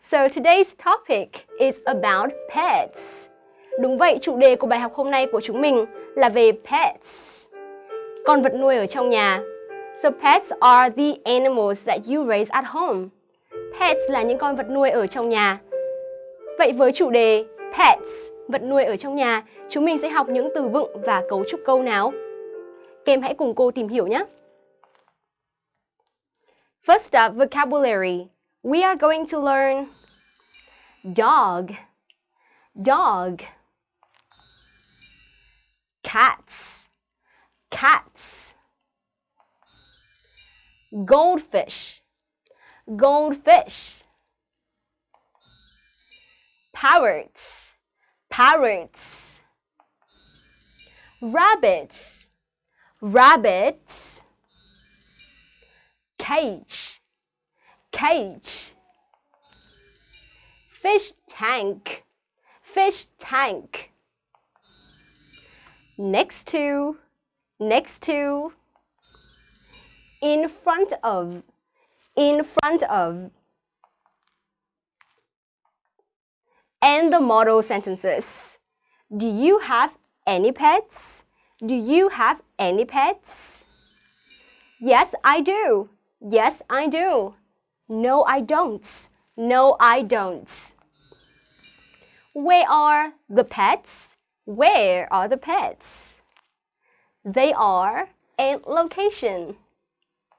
So today's topic is about pets. Đúng vậy, chủ đề của bài học hôm nay của chúng mình là về pets. Con vật nuôi ở trong nhà. So pets are the animals that you raise at home. Pets là những con vật nuôi ở trong nhà. Vậy với chủ đề pets, vật nuôi ở trong nhà, chúng mình sẽ học những từ vựng và cấu trúc câu nào. Các em hãy cùng cô tìm hiểu nhé. First up, vocabulary. We are going to learn dog, dog, cats, cats, goldfish, goldfish, parrots, parrots, rabbits, rabbits, cage, cage, fish tank, fish tank. Next to, next to, in front of, in front of. And the model sentences. Do you have any pets? Do you have any pets? Yes, I do. Yes, I do. No, I don't. No, I don't. Where are the pets? Where are the pets? They are in location.